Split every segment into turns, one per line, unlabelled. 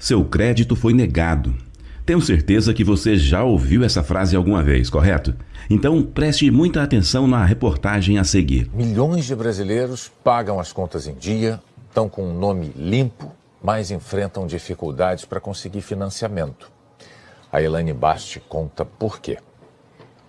Seu crédito foi negado. Tenho certeza que você já ouviu essa frase alguma vez, correto? Então preste muita atenção na reportagem a seguir.
Milhões de brasileiros pagam as contas em dia, estão com um nome limpo, mas enfrentam dificuldades para conseguir financiamento. A Elaine Basti conta por quê.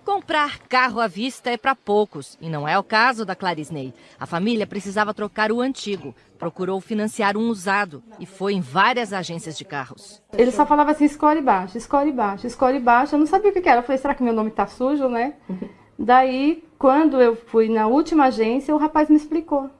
Comprar carro à vista é para poucos, e não é o caso da Clarisney. A família precisava trocar o antigo, procurou financiar um usado e foi em várias agências de carros.
Ele só falava assim, escolhe baixo, escolhe baixo, escolhe baixo. Eu não sabia o que era. Eu falei, será que meu nome tá sujo, né? Daí, quando eu fui na última agência, o rapaz me explicou.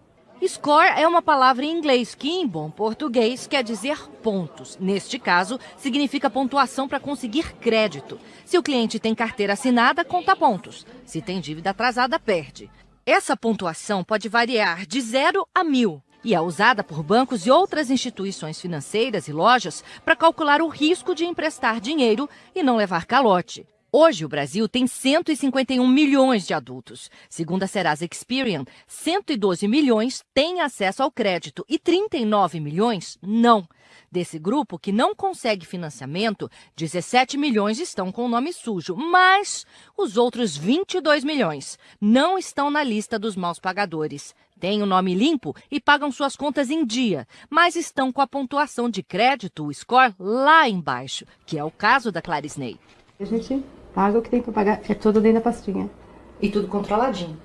Score é uma palavra em inglês que, em bom português, quer dizer pontos. Neste caso, significa pontuação para conseguir crédito. Se o cliente tem carteira assinada, conta pontos. Se tem dívida atrasada, perde. Essa pontuação pode variar de zero a mil e é usada por bancos e outras instituições financeiras e lojas para calcular o risco de emprestar dinheiro e não levar calote. Hoje, o Brasil tem 151 milhões de adultos. Segundo a Serasa Experian, 112 milhões têm acesso ao crédito e 39 milhões não. Desse grupo que não consegue financiamento, 17 milhões estão com o nome sujo, mas os outros 22 milhões não estão na lista dos maus pagadores. Têm o nome limpo e pagam suas contas em dia, mas estão com a pontuação de crédito, o score, lá embaixo, que é o caso da Clarisney.
A gente Paga o que tem para pagar, é tudo dentro da pastinha.
E tudo controladinho.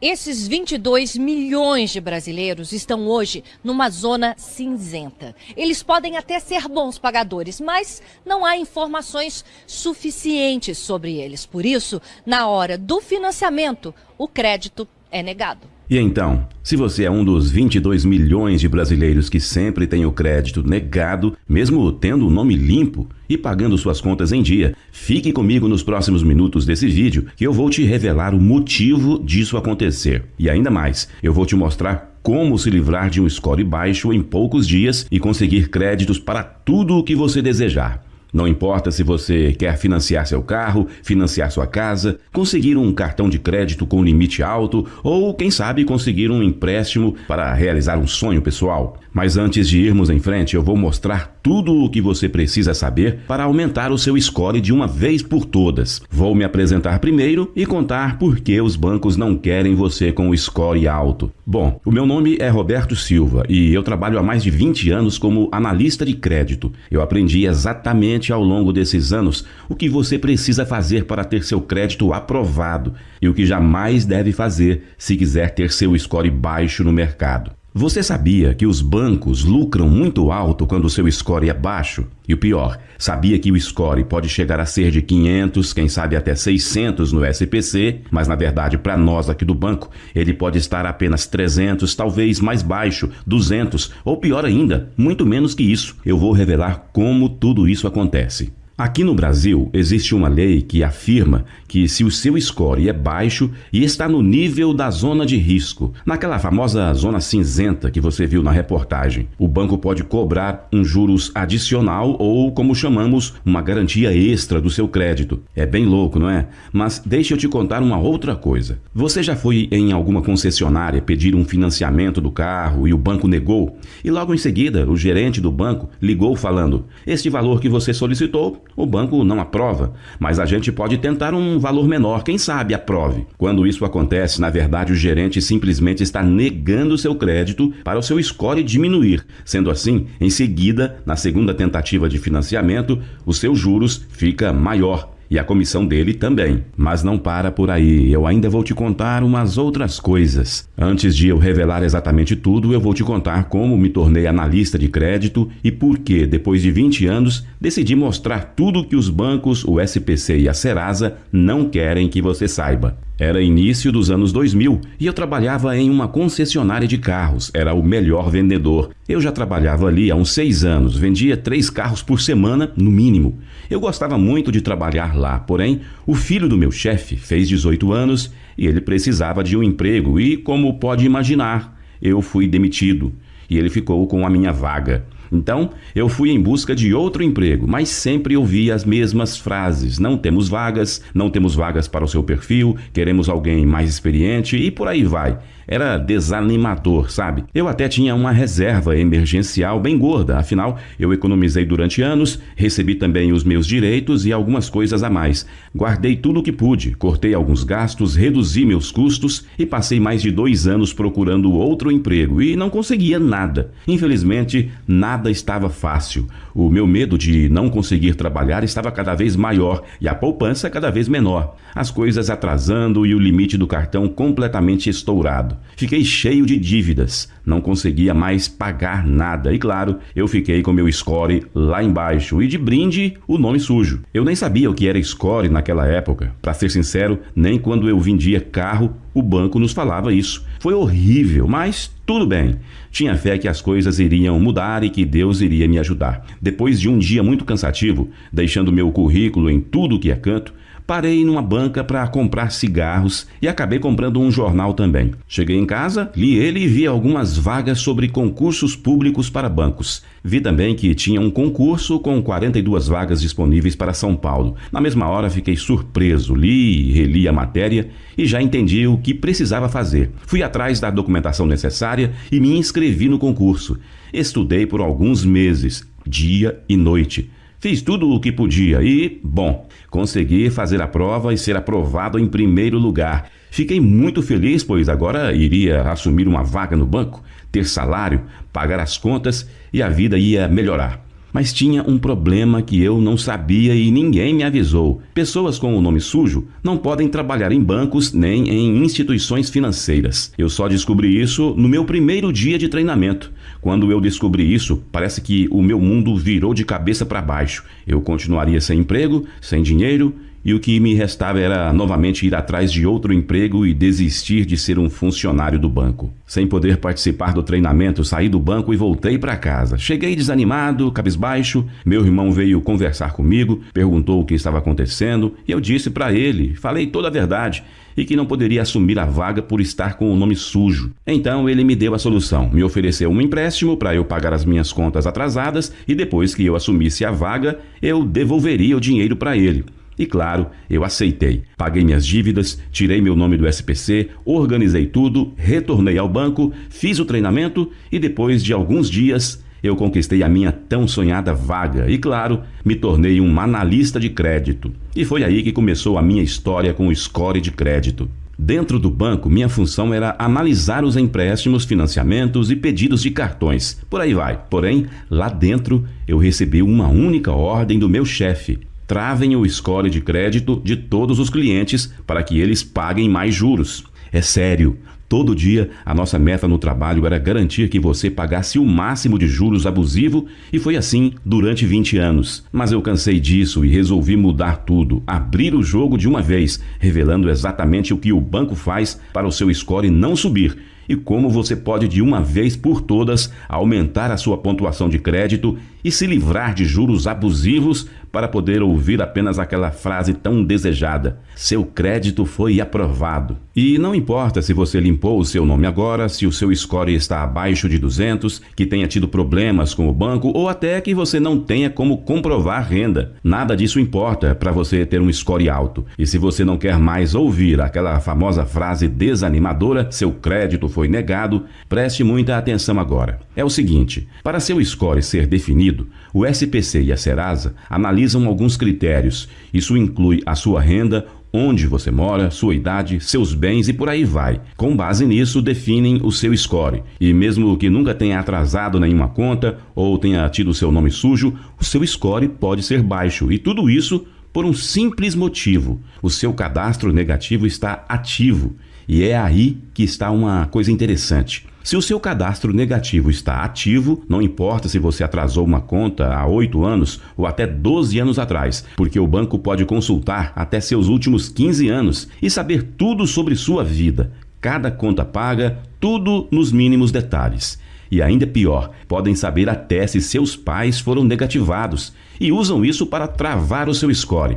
Esses 22 milhões de brasileiros estão hoje numa zona cinzenta. Eles podem até ser bons pagadores, mas não há informações suficientes sobre eles. Por isso, na hora do financiamento, o crédito é negado.
E então, se você é um dos 22 milhões de brasileiros que sempre tem o crédito negado, mesmo tendo o nome limpo e pagando suas contas em dia, fique comigo nos próximos minutos desse vídeo que eu vou te revelar o motivo disso acontecer. E ainda mais, eu vou te mostrar como se livrar de um score baixo em poucos dias e conseguir créditos para tudo o que você desejar. Não importa se você quer financiar seu carro, financiar sua casa, conseguir um cartão de crédito com limite alto ou, quem sabe, conseguir um empréstimo para realizar um sonho pessoal. Mas antes de irmos em frente, eu vou mostrar tudo o que você precisa saber para aumentar o seu score de uma vez por todas. Vou me apresentar primeiro e contar por que os bancos não querem você com o score alto. Bom, o meu nome é Roberto Silva e eu trabalho há mais de 20 anos como analista de crédito. Eu aprendi exatamente ao longo desses anos o que você precisa fazer para ter seu crédito aprovado e o que jamais deve fazer se quiser ter seu score baixo no mercado. Você sabia que os bancos lucram muito alto quando o seu score é baixo? E o pior, sabia que o score pode chegar a ser de 500, quem sabe até 600 no SPC, mas na verdade para nós aqui do banco, ele pode estar apenas 300, talvez mais baixo, 200 ou pior ainda, muito menos que isso. Eu vou revelar como tudo isso acontece. Aqui no Brasil, existe uma lei que afirma que se o seu score é baixo e está no nível da zona de risco, naquela famosa zona cinzenta que você viu na reportagem, o banco pode cobrar um juros adicional ou, como chamamos, uma garantia extra do seu crédito. É bem louco, não é? Mas deixe eu te contar uma outra coisa. Você já foi em alguma concessionária pedir um financiamento do carro e o banco negou? E logo em seguida, o gerente do banco ligou falando: Este valor que você solicitou o banco não aprova, mas a gente pode tentar um valor menor, quem sabe aprove. Quando isso acontece, na verdade o gerente simplesmente está negando seu crédito para o seu score diminuir. Sendo assim, em seguida, na segunda tentativa de financiamento, os seus juros fica maior e a comissão dele também. Mas não para por aí, eu ainda vou te contar umas outras coisas. Antes de eu revelar exatamente tudo, eu vou te contar como me tornei analista de crédito e por que, depois de 20 anos, decidi mostrar tudo que os bancos, o SPC e a Serasa não querem que você saiba. Era início dos anos 2000 e eu trabalhava em uma concessionária de carros. Era o melhor vendedor. Eu já trabalhava ali há uns seis anos, vendia três carros por semana, no mínimo. Eu gostava muito de trabalhar lá, porém, o filho do meu chefe fez 18 anos e ele precisava de um emprego e, como pode imaginar, eu fui demitido e ele ficou com a minha vaga. Então, eu fui em busca de outro emprego, mas sempre ouvia as mesmas frases: não temos vagas, não temos vagas para o seu perfil, queremos alguém mais experiente e por aí vai. Era desanimador, sabe? Eu até tinha uma reserva emergencial bem gorda, afinal, eu economizei durante anos, recebi também os meus direitos e algumas coisas a mais. Guardei tudo o que pude, cortei alguns gastos, reduzi meus custos e passei mais de dois anos procurando outro emprego e não conseguia nada. Infelizmente, nada estava fácil. O meu medo de não conseguir trabalhar estava cada vez maior e a poupança cada vez menor. As coisas atrasando e o limite do cartão completamente estourado. Fiquei cheio de dívidas, não conseguia mais pagar nada. E claro, eu fiquei com meu score lá embaixo e de brinde o nome sujo. Eu nem sabia o que era score naquela época. Para ser sincero, nem quando eu vendia carro, o banco nos falava isso. Foi horrível, mas tudo bem. Tinha fé que as coisas iriam mudar e que Deus iria me ajudar. Depois de um dia muito cansativo, deixando meu currículo em tudo que é canto, parei numa banca para comprar cigarros e acabei comprando um jornal também. Cheguei em casa, li ele e vi algumas vagas sobre concursos públicos para bancos. Vi também que tinha um concurso com 42 vagas disponíveis para São Paulo. Na mesma hora fiquei surpreso, li e reli a matéria e já entendi o que precisava fazer. Fui atrás da documentação necessária e me inscrevi no concurso. Estudei por alguns meses, dia e noite. Fiz tudo o que podia e, bom, consegui fazer a prova e ser aprovado em primeiro lugar. Fiquei muito feliz, pois agora iria assumir uma vaga no banco, ter salário, pagar as contas e a vida ia melhorar. Mas tinha um problema que eu não sabia e ninguém me avisou. Pessoas com o nome sujo não podem trabalhar em bancos nem em instituições financeiras. Eu só descobri isso no meu primeiro dia de treinamento. Quando eu descobri isso, parece que o meu mundo virou de cabeça para baixo. Eu continuaria sem emprego, sem dinheiro e o que me restava era novamente ir atrás de outro emprego e desistir de ser um funcionário do banco. Sem poder participar do treinamento, saí do banco e voltei para casa. Cheguei desanimado, cabisbaixo. Meu irmão veio conversar comigo, perguntou o que estava acontecendo e eu disse para ele, falei toda a verdade e que não poderia assumir a vaga por estar com o nome sujo. Então ele me deu a solução, me ofereceu um empréstimo para eu pagar as minhas contas atrasadas e depois que eu assumisse a vaga, eu devolveria o dinheiro para ele. E claro, eu aceitei. Paguei minhas dívidas, tirei meu nome do SPC, organizei tudo, retornei ao banco, fiz o treinamento e depois de alguns dias eu conquistei a minha tão sonhada vaga e, claro, me tornei um analista de crédito. E foi aí que começou a minha história com o score de crédito. Dentro do banco, minha função era analisar os empréstimos, financiamentos e pedidos de cartões. Por aí vai. Porém, lá dentro, eu recebi uma única ordem do meu chefe: travem o score de crédito de todos os clientes para que eles paguem mais juros. É sério, todo dia a nossa meta no trabalho era garantir que você pagasse o máximo de juros abusivo e foi assim durante 20 anos. Mas eu cansei disso e resolvi mudar tudo, abrir o jogo de uma vez, revelando exatamente o que o banco faz para o seu score não subir e como você pode de uma vez por todas aumentar a sua pontuação de crédito e se livrar de juros abusivos para poder ouvir apenas aquela frase tão desejada: seu crédito foi aprovado. E não importa se você limpou o seu nome agora, se o seu score está abaixo de 200, que tenha tido problemas com o banco ou até que você não tenha como comprovar renda. Nada disso importa para você ter um score alto. E se você não quer mais ouvir aquela famosa frase desanimadora: seu crédito foi negado, preste muita atenção agora. É o seguinte: para seu score ser definido, o SPC e a Serasa analisam alguns critérios. Isso inclui a sua renda, onde você mora, sua idade, seus bens e por aí vai. Com base nisso, definem o seu score. E mesmo que nunca tenha atrasado nenhuma conta ou tenha tido seu nome sujo, o seu score pode ser baixo. E tudo isso por um simples motivo: o seu cadastro negativo está ativo. E é aí que está uma coisa interessante. Se o seu cadastro negativo está ativo, não importa se você atrasou uma conta há 8 anos ou até 12 anos atrás, porque o banco pode consultar até seus últimos 15 anos e saber tudo sobre sua vida, cada conta paga, tudo nos mínimos detalhes. E ainda pior, podem saber até se seus pais foram negativados e usam isso para travar o seu score.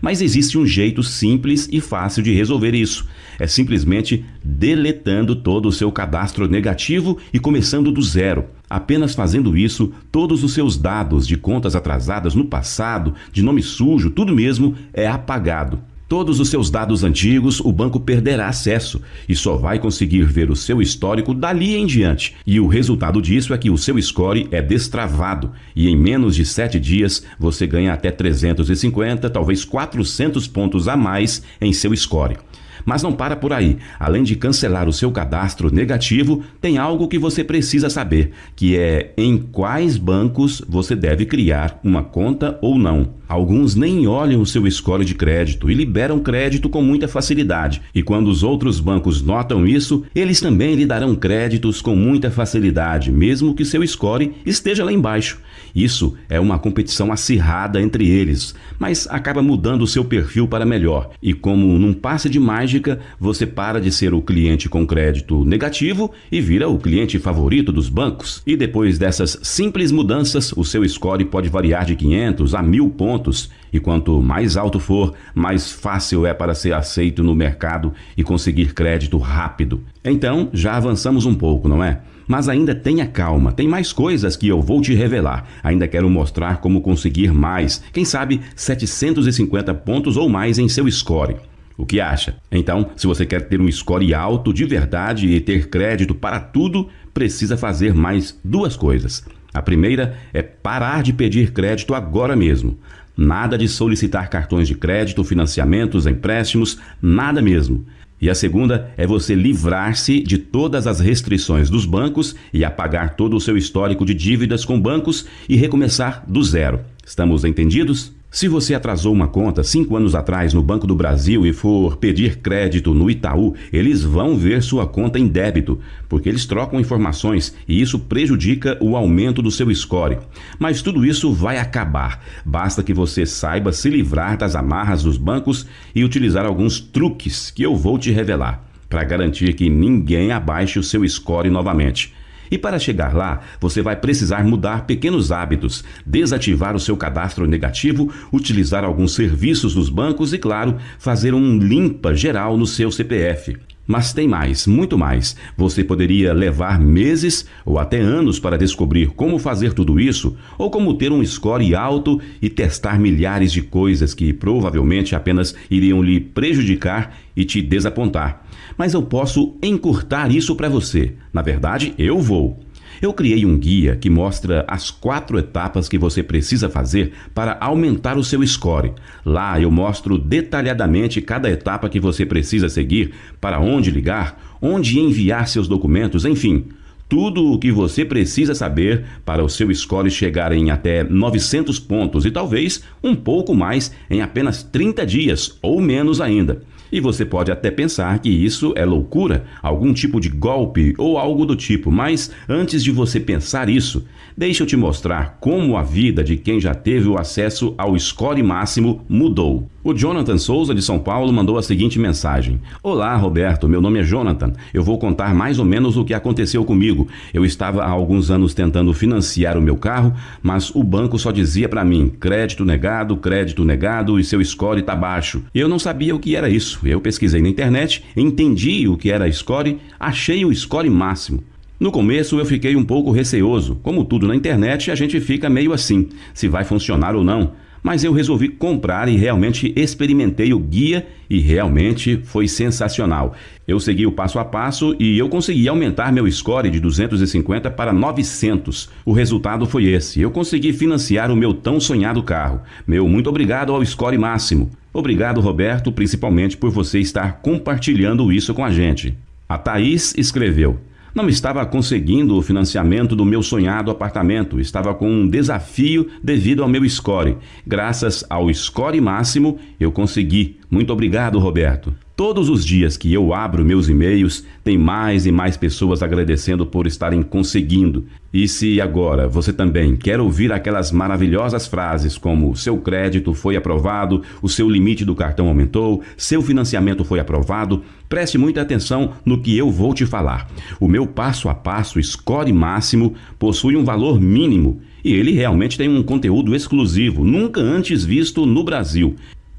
Mas existe um jeito simples e fácil de resolver isso. É simplesmente deletando todo o seu cadastro negativo e começando do zero. Apenas fazendo isso, todos os seus dados de contas atrasadas no passado, de nome sujo, tudo mesmo é apagado. Todos os seus dados antigos o banco perderá acesso e só vai conseguir ver o seu histórico dali em diante. E o resultado disso é que o seu score é destravado e em menos de sete dias você ganha até 350, talvez 400 pontos a mais em seu score. Mas não para por aí. Além de cancelar o seu cadastro negativo, tem algo que você precisa saber, que é em quais bancos você deve criar uma conta ou não. Alguns nem olham o seu score de crédito e liberam crédito com muita facilidade. E quando os outros bancos notam isso, eles também lhe darão créditos com muita facilidade, mesmo que seu score esteja lá embaixo. Isso é uma competição acirrada entre eles, mas acaba mudando o seu perfil para melhor. E como num passe de mágica, você para de ser o cliente com crédito negativo e vira o cliente favorito dos bancos. E depois dessas simples mudanças, o seu score pode variar de 500 a 1000 pontos e quanto mais alto for, mais fácil é para ser aceito no mercado e conseguir crédito rápido. Então, já avançamos um pouco, não é? Mas ainda tenha calma, tem mais coisas que eu vou te revelar. Ainda quero mostrar como conseguir mais, quem sabe 750 pontos ou mais em seu score. O que acha? Então, se você quer ter um score alto de verdade e ter crédito para tudo, precisa fazer mais duas coisas. A primeira é parar de pedir crédito agora mesmo. Nada de solicitar cartões de crédito, financiamentos, empréstimos, nada mesmo. E a segunda é você livrar-se de todas as restrições dos bancos e apagar todo o seu histórico de dívidas com bancos e recomeçar do zero. Estamos entendidos? Se você atrasou uma conta cinco anos atrás no Banco do Brasil e for pedir crédito no Itaú, eles vão ver sua conta em débito, porque eles trocam informações e isso prejudica o aumento do seu score. Mas tudo isso vai acabar. Basta que você saiba se livrar das amarras dos bancos e utilizar alguns truques que eu vou te revelar, para garantir que ninguém abaixe o seu score novamente. E para chegar lá, você vai precisar mudar pequenos hábitos, desativar o seu cadastro negativo, utilizar alguns serviços dos bancos e, claro, fazer um limpa geral no seu CPF. Mas tem mais, muito mais. Você poderia levar meses ou até anos para descobrir como fazer tudo isso, ou como ter um score alto e testar milhares de coisas que provavelmente apenas iriam lhe prejudicar e te desapontar. Mas eu posso encurtar isso para você. Na verdade, eu vou. Eu criei um guia que mostra as quatro etapas que você precisa fazer para aumentar o seu score. Lá eu mostro detalhadamente cada etapa que você precisa seguir, para onde ligar, onde enviar seus documentos, enfim. Tudo o que você precisa saber para o seu score chegar em até 900 pontos e talvez um pouco mais em apenas 30 dias ou menos ainda. E você pode até pensar que isso é loucura, algum tipo de golpe ou algo do tipo, mas antes de você pensar isso, deixa eu te mostrar como a vida de quem já teve o acesso ao score máximo mudou. O Jonathan Souza de São Paulo mandou a seguinte mensagem: Olá, Roberto, meu nome é Jonathan. Eu vou contar mais ou menos o que aconteceu comigo. Eu estava há alguns anos tentando financiar o meu carro, mas o banco só dizia para mim: crédito negado, crédito negado e seu score está baixo. Eu não sabia o que era Eu pesquisei na internet, entendi o que era score, achei o score máximo. No começo eu fiquei um pouco receoso. Como tudo na internet, a gente fica meio assim, se vai funcionar ou não mas eu resolvi comprar e realmente experimentei o guia e realmente foi sensacional. Eu segui o passo a passo e eu consegui aumentar meu score de 250 para 900. O resultado foi esse. Eu consegui financiar o meu tão sonhado carro. Meu muito obrigado ao score máximo. Obrigado, Roberto, principalmente por você estar compartilhando isso com a gente. A Thaís escreveu: não estava conseguindo o financiamento do meu sonhado apartamento, estava com um desafio devido ao meu score. Graças ao score máximo, eu consegui. Muito obrigado, Roberto. Todos os dias que eu abro meus e-mails, tem mais e mais pessoas agradecendo por estarem conseguindo. E se agora você também quer ouvir aquelas maravilhosas frases como seu crédito foi aprovado, o seu limite do cartão aumentou, seu financiamento foi aprovado, preste muita atenção no que eu vou te falar. O meu passo a passo score máximo possui um valor mínimo e ele realmente tem um conteúdo exclusivo, nunca antes visto no Brasil.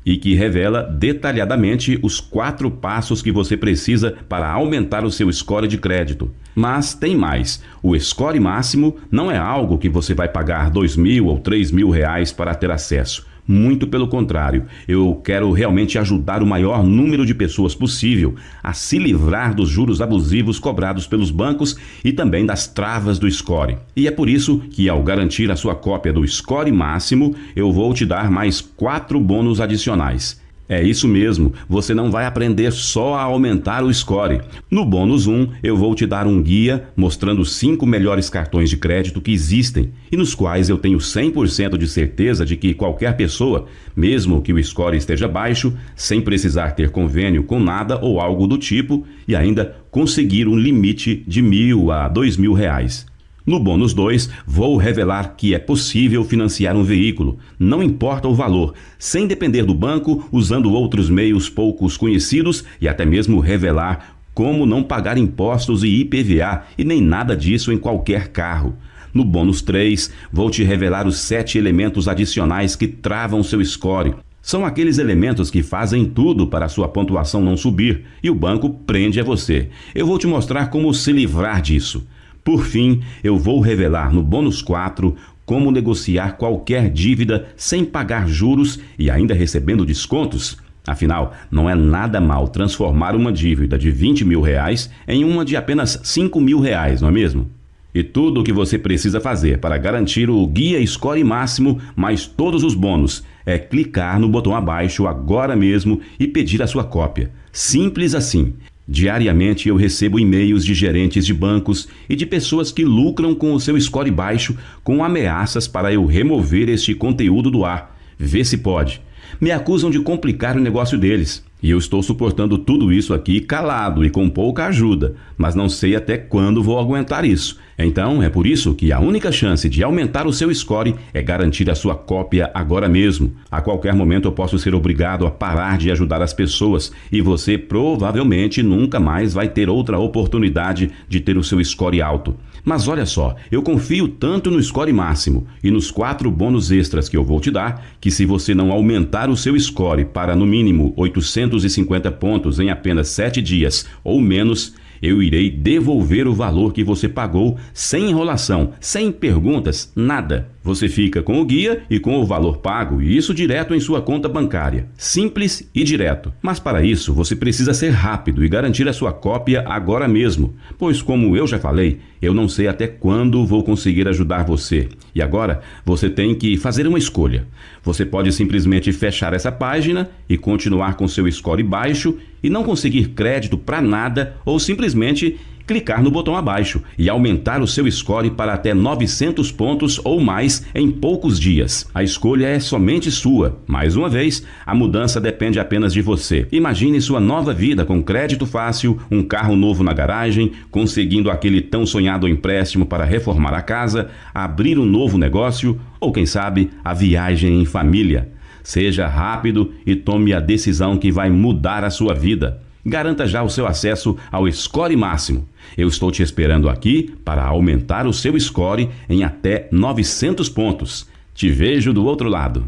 E que revela detalhadamente os quatro passos que você precisa para aumentar o seu score de crédito. Mas tem mais: o score máximo não é algo que você vai pagar dois mil ou três mil reais para ter acesso. Muito pelo contrário, eu quero realmente ajudar o maior número de pessoas possível a se livrar dos juros abusivos cobrados pelos bancos e também das travas do score. E é por isso que, ao garantir a sua cópia do score máximo, eu vou te dar mais quatro bônus adicionais. É isso mesmo, você não vai aprender só a aumentar o score. No bônus 1, eu vou te dar um guia mostrando os 5 melhores cartões de crédito que existem e nos quais eu tenho 100% de certeza de que qualquer pessoa, mesmo que o score esteja baixo, sem precisar ter convênio com nada ou algo do tipo, e ainda conseguir um limite de mil a dois mil reais. No bônus 2, vou revelar que é possível financiar um veículo, não importa o valor, sem depender do banco, usando outros meios poucos conhecidos e até mesmo revelar como não pagar impostos e IPVA e nem nada disso em qualquer carro. No bônus 3, vou te revelar os sete elementos adicionais que travam seu score. São aqueles elementos que fazem tudo para sua pontuação não subir e o banco prende a você. Eu vou te mostrar como se livrar disso. Por fim, eu vou revelar no bônus 4 como negociar qualquer dívida sem pagar juros e ainda recebendo descontos. Afinal, não é nada mal transformar uma dívida de 20 mil reais em uma de apenas 5 mil reais, não é mesmo? E tudo o que você precisa fazer para garantir o guia score máximo mais todos os bônus é clicar no botão abaixo agora mesmo e pedir a sua cópia. Simples assim. Diariamente eu recebo e-mails de gerentes de bancos e de pessoas que lucram com o seu score baixo com ameaças para eu remover este conteúdo do ar. Vê se pode. Me acusam de complicar o negócio deles. E eu estou suportando tudo isso aqui calado e com pouca ajuda, mas não sei até quando vou aguentar isso. Então é por isso que a única chance de aumentar o seu score é garantir a sua cópia agora mesmo. A qualquer momento eu posso ser obrigado a parar de ajudar as pessoas e você provavelmente nunca mais vai ter outra oportunidade de ter o seu score alto. Mas olha só, eu confio tanto no score máximo e nos quatro bônus extras que eu vou te dar, que se você não aumentar o seu score para no mínimo 850 pontos em apenas 7 dias ou menos, eu irei devolver o valor que você pagou sem enrolação, sem perguntas, nada. Você fica com o guia e com o valor pago, e isso direto em sua conta bancária. Simples e direto. Mas para isso, você precisa ser rápido e garantir a sua cópia agora mesmo, pois, como eu já falei, eu não sei até quando vou conseguir ajudar você. E agora, você tem que fazer uma escolha. Você pode simplesmente fechar essa página e continuar com seu score baixo e não conseguir crédito para nada ou simplesmente clicar no botão abaixo e aumentar o seu score para até 900 pontos ou mais em poucos dias. A escolha é somente sua. Mais uma vez, a mudança depende apenas de você. Imagine sua nova vida com crédito fácil, um carro novo na garagem, conseguindo aquele tão sonhado empréstimo para reformar a casa, abrir um novo negócio ou, quem sabe, a viagem em família. Seja rápido e tome a decisão que vai mudar a sua vida. Garanta já o seu acesso ao Score Máximo. Eu estou te esperando aqui para aumentar o seu score em até 900 pontos. Te vejo do outro lado.